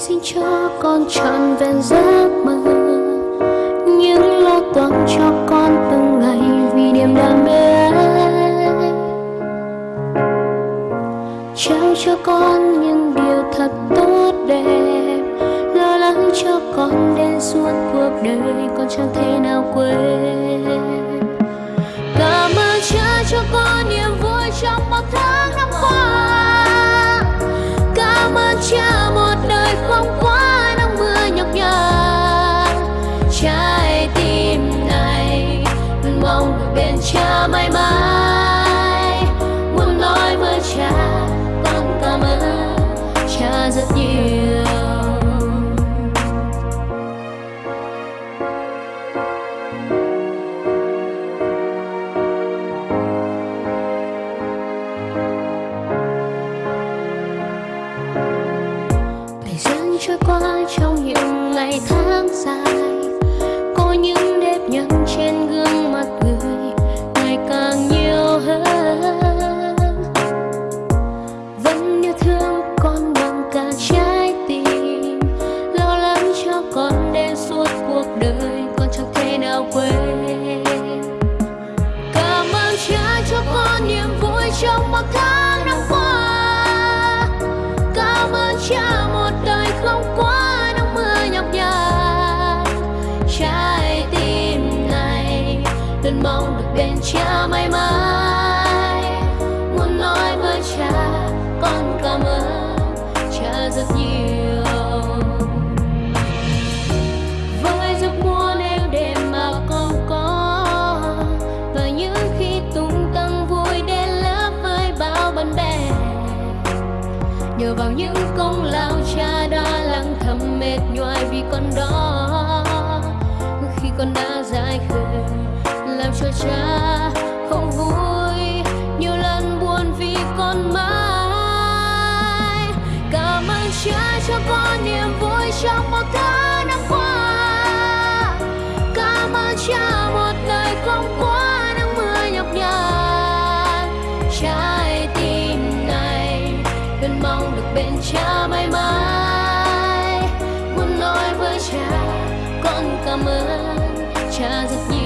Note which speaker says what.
Speaker 1: xin cho con trọn vẹn giấc mơ. Những lo toan cho con từng ngày vì niềm đam mê. Trao cho con những điều thật tốt đẹp. Lo lắng cho con đến suốt cuộc đời con chẳng thể nào quên. Cảm ơn cha cho con niềm vui trong một tháng năm qua. Cảm ơn cha bên cha mãi mãi. Muốn nói với cha, con cảm ơn cha rất nhiều. Thời gian trôi qua trong những ngày tháng dài, có những đêm nhăn trên luôn mong được bên cha mãi mãi. Muốn nói với cha, con cảm ơn cha rất nhiều. Với giấc muốn êm đêm mà con có, và những khi tung tăng vui đến lớp với bao bạn bè. Nhờ vào những công lao cha đã lặng thầm mệt nhoài vì con đó. Cha. Không vui, nhiều lần buồn vì con mãi. Cảm ơn cha cho con niềm vui trong một tháng năm qua. Cảm ơn cha một đời không quá nắng mưa nhọc nhằn. Trái tim này, luôn mong được bên cha mãi mãi. Muốn nói với cha, con cảm ơn cha rất nhiều.